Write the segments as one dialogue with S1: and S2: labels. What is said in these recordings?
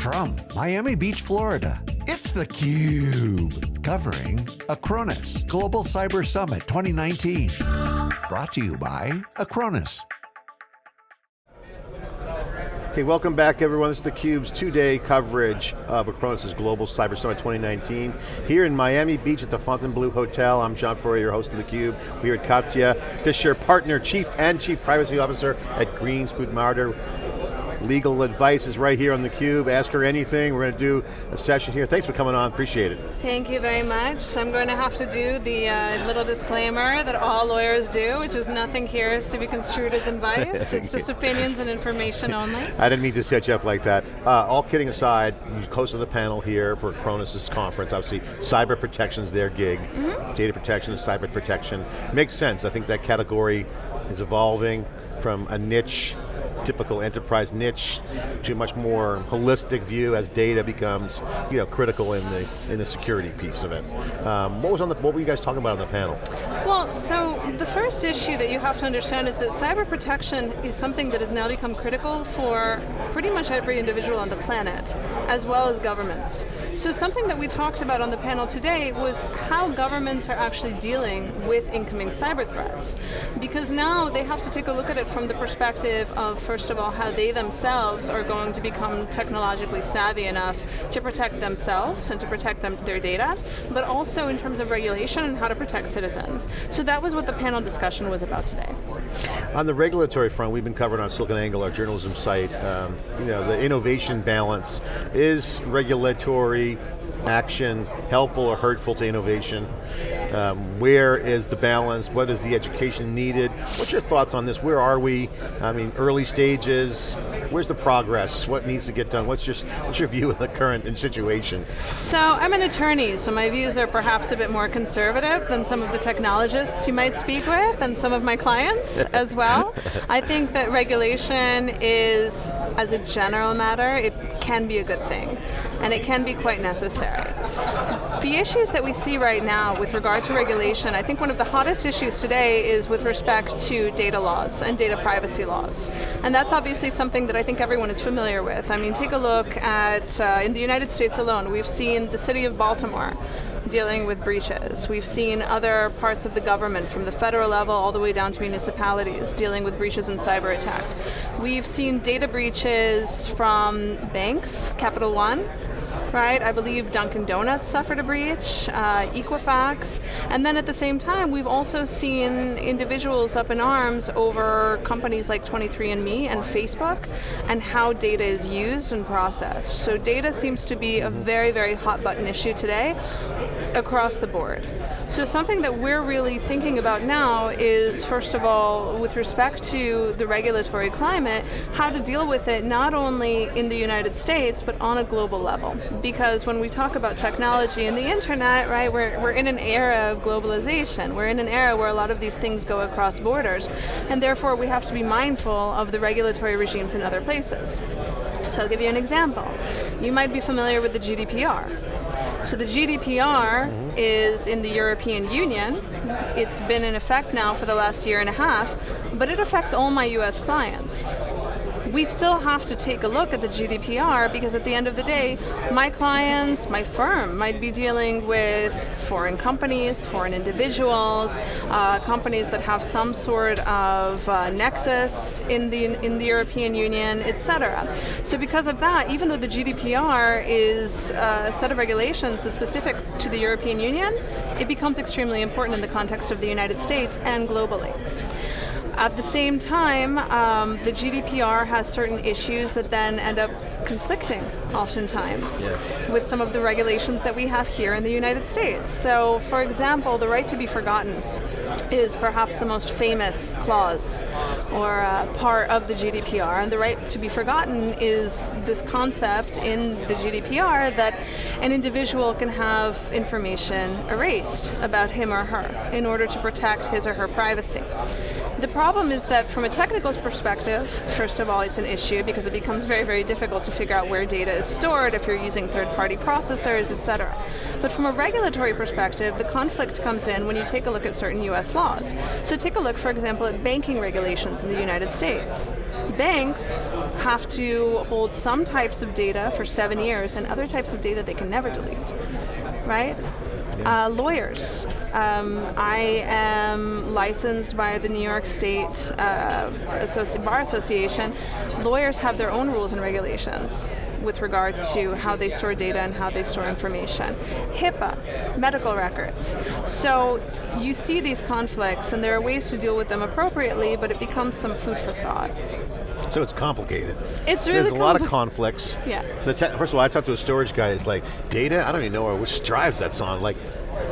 S1: From Miami Beach, Florida, it's theCUBE. Covering Acronis Global Cyber Summit 2019. Brought to you by Acronis.
S2: Okay, welcome back everyone. This is theCUBE's two-day coverage of Acronis' Global Cyber Summit 2019. Here in Miami Beach at the Fontainebleau Hotel, I'm John Furrier, your host of theCUBE. We're at Katja Fisher, Partner, Chief and Chief Privacy Officer at Green Marder. Legal advice is right here on theCUBE. Ask her anything. We're going to do a session here. Thanks for coming on, appreciate it.
S3: Thank you very much. So I'm going to have to do the uh, little disclaimer that all lawyers do, which is nothing here is to be construed as advice. it's just opinions and information only.
S2: I didn't mean to set you up like that. Uh, all kidding aside, you hosted the panel here for Acronis' conference. Obviously, cyber protection is their gig. Mm -hmm. Data protection is cyber protection. Makes sense. I think that category is evolving from a niche typical enterprise niche to a much more holistic view as data becomes you know, critical in the, in the security piece of it. Um, what, was on the, what were you guys talking about on the panel?
S3: Well, so the first issue that you have to understand is that cyber protection is something that has now become critical for pretty much every individual on the planet, as well as governments. So something that we talked about on the panel today was how governments are actually dealing with incoming cyber threats. Because now they have to take a look at it from the perspective of, first of all, how they themselves are going to become technologically savvy enough to protect themselves and to protect them, their data, but also in terms of regulation and how to protect citizens. So that was what the panel discussion was about today.
S2: On the regulatory front, we've been covering on SiliconANGLE, our journalism site, um, you know, the innovation balance. Is regulatory action helpful or hurtful to innovation? Um, where is the balance? What is the education needed? What's your thoughts on this? Where are we? I mean, early stages. Where's the progress? What needs to get done? What's your, what's your view of the current situation?
S3: So I'm an attorney, so my views are perhaps a bit more conservative than some of the technologists you might speak with and some of my clients as well. I think that regulation is, as a general matter, it can be a good thing and it can be quite necessary. The issues that we see right now with regard to regulation, I think one of the hottest issues today is with respect to data laws and data privacy laws. And that's obviously something that I think everyone is familiar with. I mean, take a look at, uh, in the United States alone, we've seen the city of Baltimore dealing with breaches. We've seen other parts of the government, from the federal level all the way down to municipalities, dealing with breaches and cyber attacks. We've seen data breaches from banks, Capital One, right? I believe Dunkin' Donuts suffered a breach, uh, Equifax, and then at the same time, we've also seen individuals up in arms over companies like 23andMe and Facebook, and how data is used and processed. So data seems to be a very, very hot button issue today across the board. So something that we're really thinking about now is, first of all, with respect to the regulatory climate, how to deal with it not only in the United States, but on a global level. Because when we talk about technology and the internet, right, we're, we're in an era of globalization. We're in an era where a lot of these things go across borders, and therefore we have to be mindful of the regulatory regimes in other places. So I'll give you an example. You might be familiar with the GDPR. So the GDPR mm -hmm. is in the European Union. It's been in effect now for the last year and a half, but it affects all my US clients we still have to take a look at the GDPR because at the end of the day, my clients, my firm might be dealing with foreign companies, foreign individuals, uh, companies that have some sort of uh, nexus in the, in the European Union, etc. So because of that, even though the GDPR is uh, a set of regulations that's specific to the European Union, it becomes extremely important in the context of the United States and globally. At the same time, um, the GDPR has certain issues that then end up conflicting oftentimes yeah. with some of the regulations that we have here in the United States. So for example, the right to be forgotten is perhaps the most famous clause or uh, part of the GDPR. And the right to be forgotten is this concept in the GDPR that an individual can have information erased about him or her in order to protect his or her privacy. The problem is that from a technical perspective, first of all, it's an issue because it becomes very, very difficult to figure out where data is stored if you're using third-party processors, etc. But from a regulatory perspective, the conflict comes in when you take a look at certain US laws. So take a look, for example, at banking regulations in the United States. banks have to hold some types of data for seven years and other types of data they can never delete, right? Uh, lawyers. Um, I am licensed by the New York State uh, Associ Bar Association. Lawyers have their own rules and regulations with regard to how they store data and how they store information. HIPAA, medical records. So you see these conflicts and there are ways to deal with them appropriately, but it becomes some food for thought.
S2: So it's complicated.
S3: It's really
S2: There's a lot of conflicts.
S3: Yeah.
S2: First of all, I talked to a storage guy. it's like, data? I don't even know which drives that's on. Like,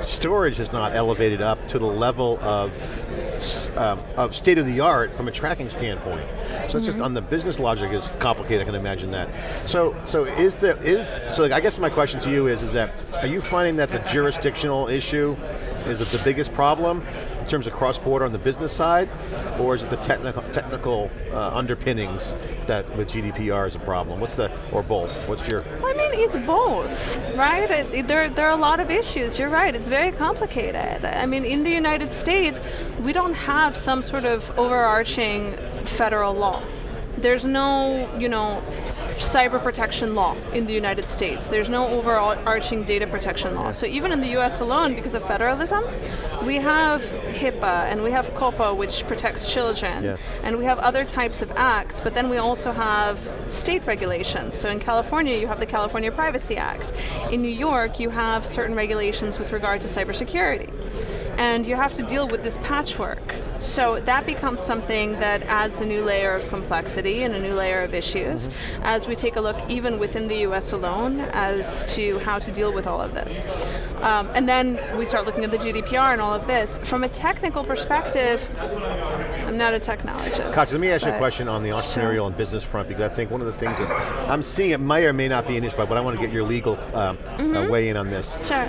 S2: storage is not elevated up to the level of um, of state of the art from a tracking standpoint. So mm -hmm. it's just on the business logic is complicated. I can imagine that. So so is the is so like, I guess my question to you is is that are you finding that the jurisdictional issue is the biggest problem? In terms of cross-border on the business side, or is it the technical technical uh, underpinnings that with GDPR is a problem? What's the, or both? What's your?
S3: I mean, it's both, right? There, there are a lot of issues, you're right, it's very complicated. I mean, in the United States, we don't have some sort of overarching federal law. There's no, you know, cyber protection law in the United States. There's no overarching data protection law. So even in the US alone, because of federalism, we have HIPAA and we have COPPA, which protects children, yeah. and we have other types of acts, but then we also have state regulations. So in California, you have the California Privacy Act. In New York, you have certain regulations with regard to cybersecurity and you have to deal with this patchwork. So that becomes something that adds a new layer of complexity and a new layer of issues mm -hmm. as we take a look even within the US alone as to how to deal with all of this. Um, and then we start looking at the GDPR and all of this. From a technical perspective, I'm not a technologist.
S2: Cox, let me ask you a question on the entrepreneurial sure. and business front because I think one of the things that I'm seeing, it may or may not be an issue, but I want to get your legal uh, mm -hmm. uh, mm-hmm. weigh in on this.
S3: Sure.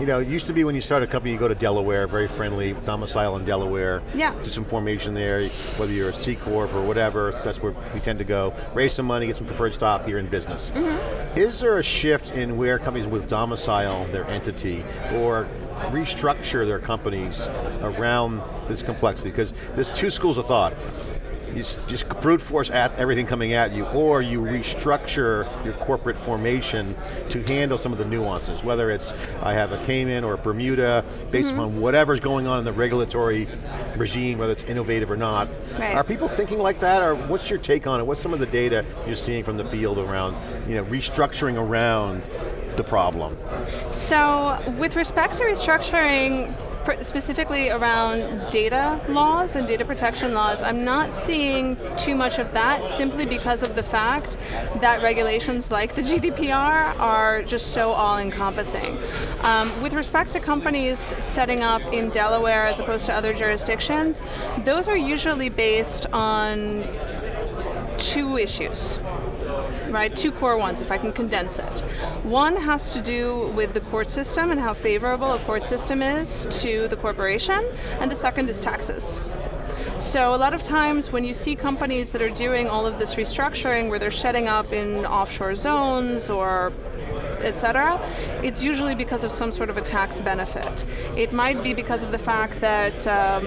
S2: You know, it used to be when you start a company, you go to Delaware very friendly, domicile in Delaware.
S3: Yeah.
S2: Do some formation there, whether you're a C Corp or whatever, that's where we tend to go. Raise some money, get some preferred stock here in business. Mm -hmm. Is there a shift in where companies with domicile their entity or restructure their companies around this complexity? Because there's two schools of thought you just brute force at everything coming at you, or you restructure your corporate formation to handle some of the nuances, whether it's I have a Cayman or a Bermuda, based mm -hmm. on whatever's going on in the regulatory regime, whether it's innovative or not.
S3: Right.
S2: Are people thinking like that, or what's your take on it? What's some of the data you're seeing from the field around you know, restructuring around the problem?
S3: So, with respect to restructuring, specifically around data laws and data protection laws, I'm not seeing too much of that simply because of the fact that regulations like the GDPR are just so all-encompassing. Um, with respect to companies setting up in Delaware as opposed to other jurisdictions, those are usually based on two issues right? Two core ones, if I can condense it. One has to do with the court system and how favorable a court system is to the corporation, and the second is taxes. So a lot of times when you see companies that are doing all of this restructuring where they're setting up in offshore zones or etc., it's usually because of some sort of a tax benefit. It might be because of the fact that, um,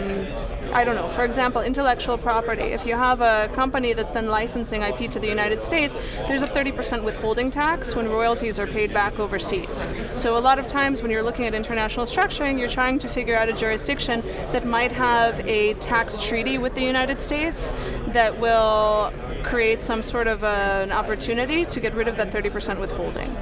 S3: I don't know, for example, intellectual property. If you have a company that's then licensing IP to the United States, there's a 30% withholding tax when royalties are paid back overseas. So a lot of times when you're looking at international structuring, you're trying to figure out a jurisdiction that might have a tax treaty with the United States that will create some sort of a, an opportunity to get rid of that 30% withholding.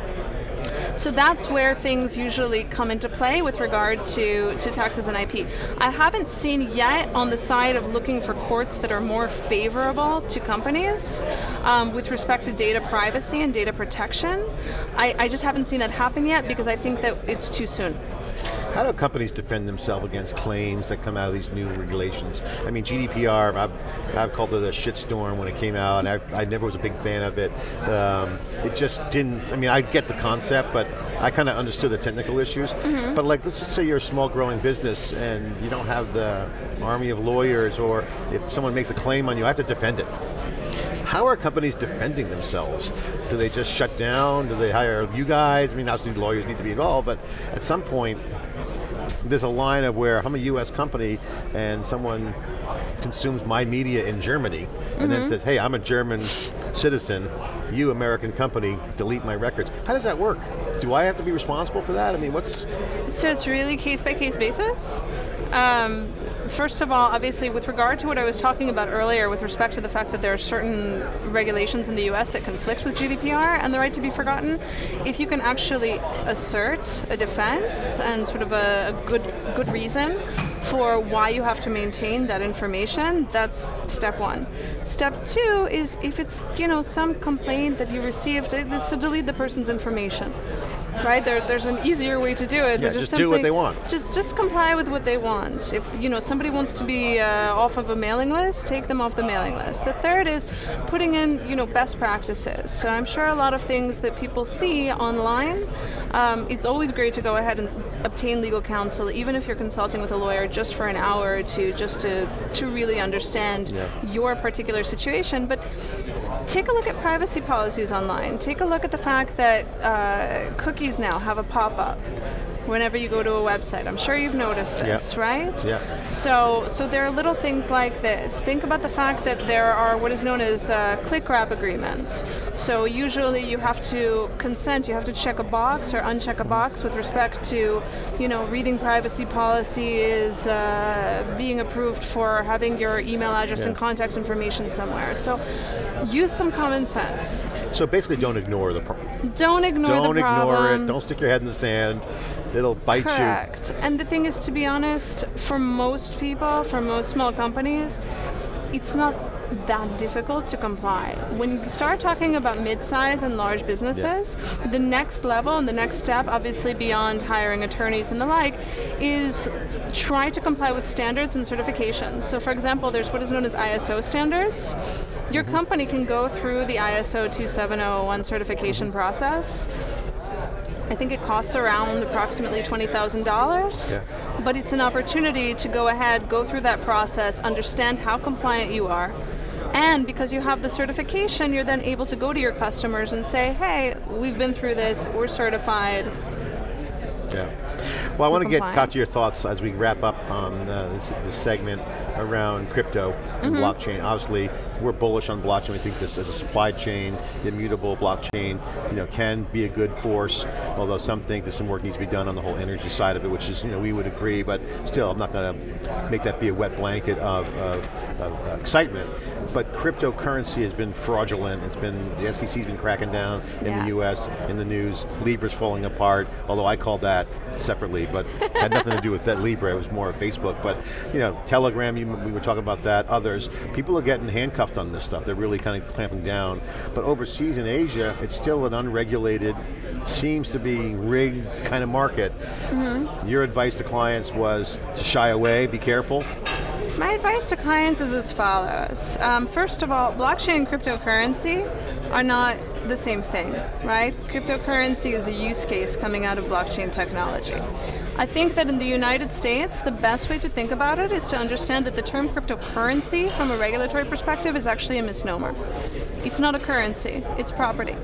S3: So that's where things usually come into play with regard to, to taxes and IP. I haven't seen yet on the side of looking for courts that are more favorable to companies um, with respect to data privacy and data protection. I, I just haven't seen that happen yet because I think that it's too soon.
S2: How do companies defend themselves against claims that come out of these new regulations? I mean, GDPR, I've, I've called it a shitstorm when it came out, and I, I never was a big fan of it. Um, it just didn't, I mean, I get the concept, but I kind of understood the technical issues. Mm -hmm. But like, let's just say you're a small growing business and you don't have the army of lawyers, or if someone makes a claim on you, I have to defend it. How are companies defending themselves? Do they just shut down? Do they hire you guys? I mean, obviously lawyers need to be involved, but at some point, there's a line of where I'm a US company and someone consumes my media in Germany and
S3: Mm-hmm.
S2: then says, hey, I'm a German citizen, you American company, delete my records. How does that work? Do I have to be responsible for that? I mean, what's,
S3: So it's really case by case basis. Um, first of all, obviously, with regard to what I was talking about earlier, with respect to the fact that there are certain regulations in the U.S. that conflict with GDPR and the right to be forgotten, if you can actually assert a defense and sort of a, a good good reason for why you have to maintain that information, that's step one. Step two is if it's you know some complaint that you received, it's to delete the person's information. Right there, there's an easier way to do it.
S2: Yeah, just do what they want.
S3: Just, just comply with what they want. If you know somebody wants to be uh, off of a mailing list, take them off the mailing list. The third is putting in, you know, best practices. So I'm sure a lot of things that people see online. Um, it's always great to go ahead and obtain legal counsel, even if you're consulting with a lawyer, just for an hour or two, just to to really understand
S2: Yeah.
S3: your particular situation. But take a look at privacy policies online. Take a look at the fact that uh, cookies now have a pop-up whenever you go to a website. I'm sure you've noticed
S2: Yeah.
S3: this, right?
S2: Yeah.
S3: So, so there are little things like this. Think about the fact that there are what is known as uh, click wrap agreements. So usually you have to consent. You have to check a box or uncheck a box with respect to, you know, reading privacy policies, uh, being approved for having your email address and contact information somewhere. So use some common sense.
S2: so basically don't ignore the problem.
S3: Don't ignore
S2: Don't
S3: the
S2: ignore it, don't stick your head in the sand, it'll bite you.
S3: Correct. And the thing is, to be honest, for most people, for most small companies, it's not that difficult to comply. When you start talking about mid-size and large businesses, the next level and the next step, obviously beyond hiring attorneys and the like, is try to comply with standards and certifications. So for example, there's what is known as ISO standards. Your mm-hmm. company can go through the ISO 27001 certification process. I think it costs around approximately $20,000.
S2: Yeah.
S3: But it's an opportunity to go ahead, go through that process, understand how compliant you are. And because you have the certification, you're then able to go to your customers and say, hey, we've been through this, we're certified.
S2: Yeah. Well, I want to get
S3: compliant.
S2: to your thoughts as we wrap up on uh, this, this segment around crypto and
S3: Mm-hmm.
S2: blockchain. Obviously, we're bullish on blockchain. We think this as a supply chain, immutable blockchain, you know, can be a good force. Although some think that some work needs to be done on the whole energy side of it, which is, you know, we would agree. But still, I'm not going to make that be a wet blanket of, of, of uh, excitement. But cryptocurrency has been fraudulent. It's been the SEC's been cracking down in
S3: Yeah.
S2: the U.S. in the news. Libra's falling apart. Although I called that separately, but had nothing to do with that Libra. It was more of Facebook. But you know, Telegram. You, we were talking about that. Others. People are getting handcuffed on this stuff. They're really kind of clamping down. But overseas in Asia, it's still an unregulated, seems to be rigged kind of market. Mm-hmm. Your advice to clients was to shy away, be careful.
S3: My advice to clients is as follows. Um, first of all, blockchain and cryptocurrency are not the same thing, right? Cryptocurrency is a use case coming out of blockchain technology. I think that in the United States, the best way to think about it is to understand that the term cryptocurrency from a regulatory perspective is actually a misnomer. It's not a currency, it's property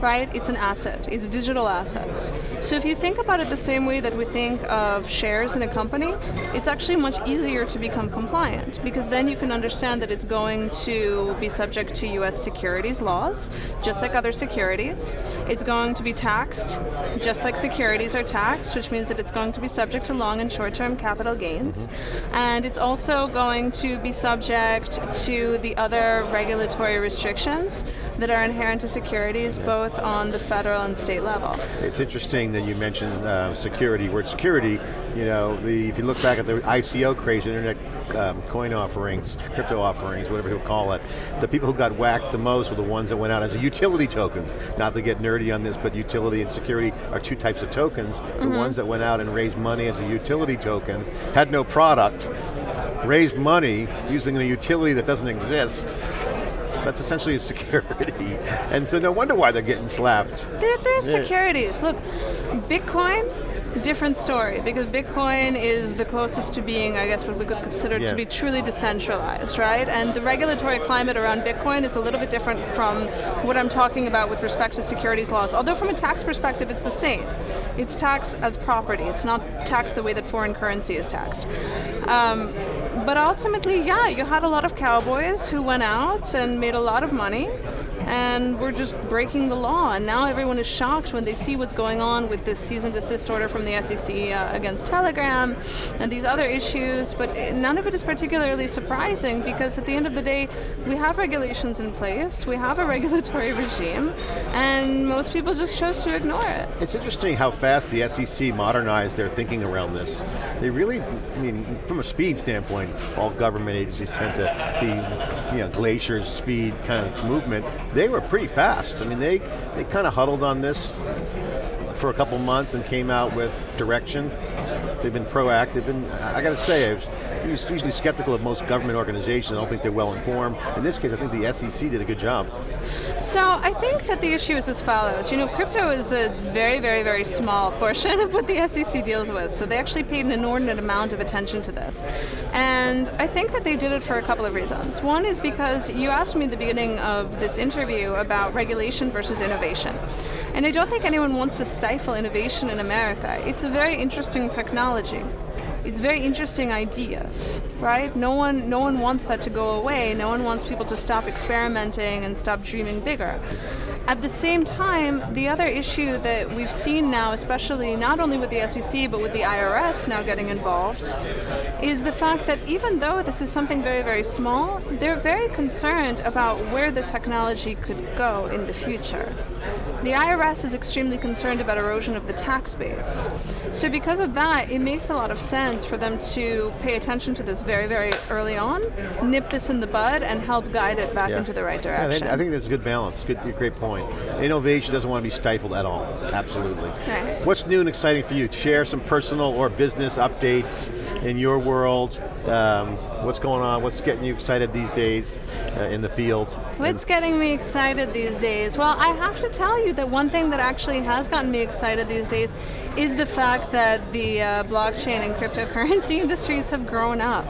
S3: right? It's an asset, it's digital assets. So if you think about it the same way that we think of shares in a company, it's actually much easier to become compliant because then you can understand that it's going to be subject to US securities laws, just like other securities. It's going to be taxed, just like securities are taxed, which means that it's going to be subject to long and short-term capital gains. And it's also going to be subject to the other regulatory restrictions that are inherent to securities, both on the federal and state level.
S2: It's interesting that you mentioned uh, security. Word security, you know, the, if you look back at the ICO craze, internet um, coin offerings, crypto offerings, whatever you call it, the people who got whacked the most were the ones that went out as a utility tokens. Not to get nerdy on this, but utility and security are two types of tokens. The ones that went out and raised money as a utility token, had no product, raised money using a utility that doesn't exist, that's essentially a security. And so no wonder why they're getting slapped.
S3: They're, they're
S2: Yeah.
S3: securities. Look, Bitcoin different story because Bitcoin is the closest to being, I guess, what we could consider
S2: Yeah.
S3: to be truly decentralized, right? And the regulatory climate around Bitcoin is a little bit different from what I'm talking about with respect to securities laws. Although from a tax perspective, it's the same. It's taxed as property. It's not taxed the way that foreign currency is taxed. Um, but ultimately, yeah, you had a lot of cowboys who went out and made a lot of money and we're just breaking the law. And now everyone is shocked when they see what's going on with this cease and desist order from the SEC uh, against Telegram and these other issues. But none of it is particularly surprising because at the end of the day, we have regulations in place, we have a regulatory regime, and most people just chose to ignore it.
S2: It's interesting how fast the SEC modernized their thinking around this. They really, I mean, from a speed standpoint, all government agencies tend to be, you know, glacier speed kind of movement. They were pretty fast. I mean, they, they kind of huddled on this for a couple months and came out with direction. They've been proactive, and I got to say, I was usually skeptical of most government organizations. I don't think they're well informed. In this case, I think the SEC did a good job.
S3: So I think that the issue is as follows. You know, crypto is a very, very, very small portion of what the SEC deals with. So they actually paid an inordinate amount of attention to this. And I think that they did it for a couple of reasons. One is because you asked me at the beginning of this interview about regulation versus innovation. And I don't think anyone wants to stifle innovation in America. It's a very interesting technology it's very interesting ideas, right? No one, no one wants that to go away. No one wants people to stop experimenting and stop dreaming bigger. At the same time, the other issue that we've seen now, especially not only with the SEC, but with the IRS now getting involved, is the fact that even though this is something very, very small, they're very concerned about where the technology could go in the future. The IRS is extremely concerned about erosion of the tax base. So because of that, it makes a lot of sense for them to pay attention to this very, very early on, nip this in the bud, and help guide it back
S2: Yeah.
S3: into the right direction.
S2: think, I think that's a good balance. Good, great point. Innovation doesn't want to be stifled at all. Absolutely.
S3: Right.
S2: What's new and exciting for you? Share some personal or business updates in your world. Um, what's going on? What's getting you excited these days uh, in the field?
S3: What's getting me excited these days? Well, I have to tell you that one thing that actually has gotten me excited these days is the fact that the uh, blockchain and cryptocurrency industries have grown up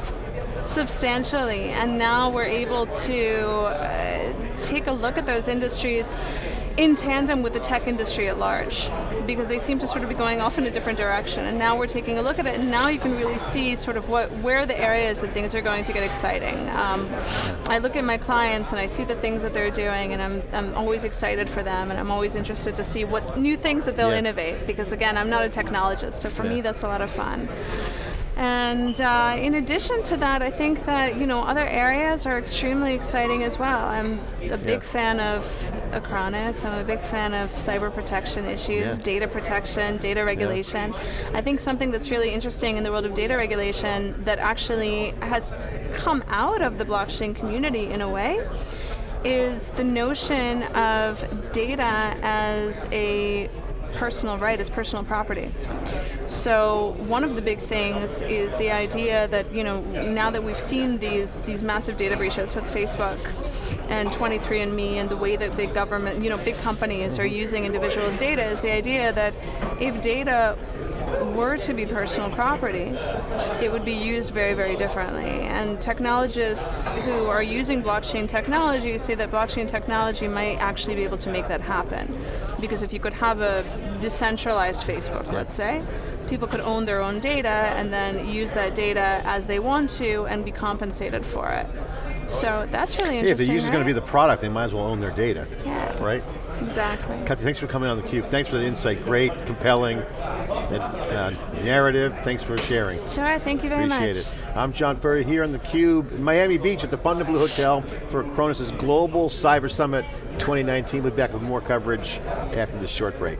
S3: substantially, and now we're able to uh, take a look at those industries in tandem with the tech industry at large because they seem to sort of be going off in a different direction and now we're taking a look at it and now you can really see sort of what where the areas that things are going to get exciting um, I look at my clients and I see the things that they're doing and I'm, I'm always excited for them and I'm always interested to see what new things that they'll
S2: Yeah.
S3: innovate because again I'm not a technologist so for
S2: Yeah.
S3: me that's a lot of fun and uh, in addition to that, I think that you know other areas are extremely exciting as well. I'm a big
S2: Yeah.
S3: fan of Acronis. I'm a big fan of cyber protection issues,
S2: Yeah.
S3: data protection, data regulation. I think something that's really interesting in the world of data regulation that actually has come out of the blockchain community in a way is the notion of data as a personal right, as personal property. So one of the big things is the idea that you know now that we've seen these these massive data breaches with Facebook and 23andMe and the way that big government, you know, big companies are using individuals' data is the idea that if data were to be personal property, it would be used very, very differently. And technologists who are using blockchain technology say that blockchain technology might actually be able to make that happen. Because if you could have a decentralized Facebook, let's say, people could own their own data and then use that data as they want to and be compensated for it. So that's really interesting.
S2: Yeah, if the user's going to be the product, they might as well own their data,
S3: Yeah.
S2: Right?
S3: Exactly.
S2: Kathy, thanks for coming on theCUBE. Thanks for the insight. Great, compelling uh, narrative. Thanks for sharing.
S3: Sure, thank you very
S2: Appreciate
S3: much.
S2: it. I'm John Furrier here on theCUBE in Miami Beach at the Fontainebleau Hotel for Acronis' Global Cyber Summit 2019. We'll be back with more coverage after this short break.